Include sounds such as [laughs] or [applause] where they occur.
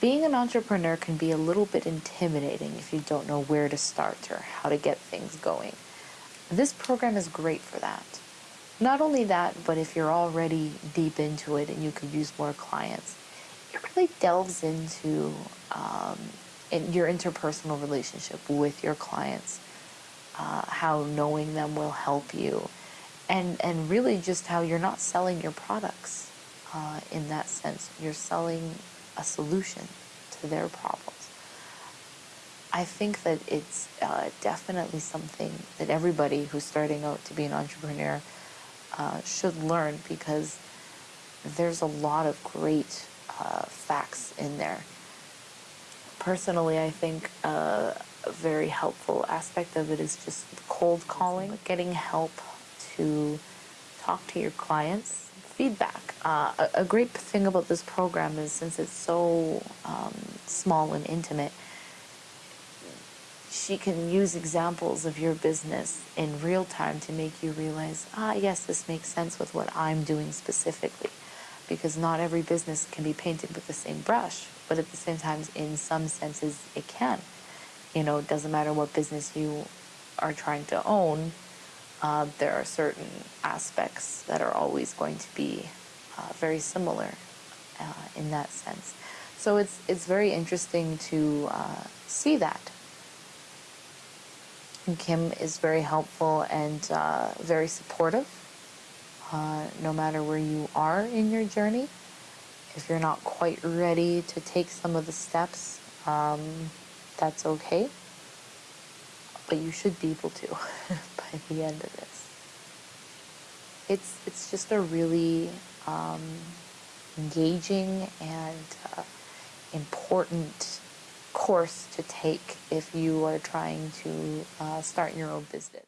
being an entrepreneur can be a little bit intimidating if you don't know where to start or how to get things going. This program is great for that. Not only that, but if you're already deep into it and you could use more clients, it really delves into um, in your interpersonal relationship with your clients, uh, how knowing them will help you, and and really just how you're not selling your products uh, in that sense. You're selling a solution to their problems. I think that it's uh, definitely something that everybody who's starting out to be an entrepreneur uh, should learn because there's a lot of great uh, facts in there. Personally, I think uh, a very helpful aspect of it is just cold calling, getting help to talk to your clients, feedback. Uh, a, a, great thing about this program is since it's so um, small and intimate, she can use examples of your business in real time to make you realize, ah, yes, this makes sense with what I'm doing specifically. Because not every business can be painted with the same brush, but at the same time, in some senses, it can. You know, it doesn't matter what business you are trying to own, uh, there are certain aspects that are always going to be uh, very similar uh, in that sense. So it's, it's very interesting to uh, see that. And Kim is very helpful and uh, very supportive, uh, no matter where you are in your journey. If you're not quite ready to take some of the steps, um, that's okay but you should be able to [laughs] by the end of this. It's it's just a really um, engaging and uh, important course to take if you are trying to uh, start your own business.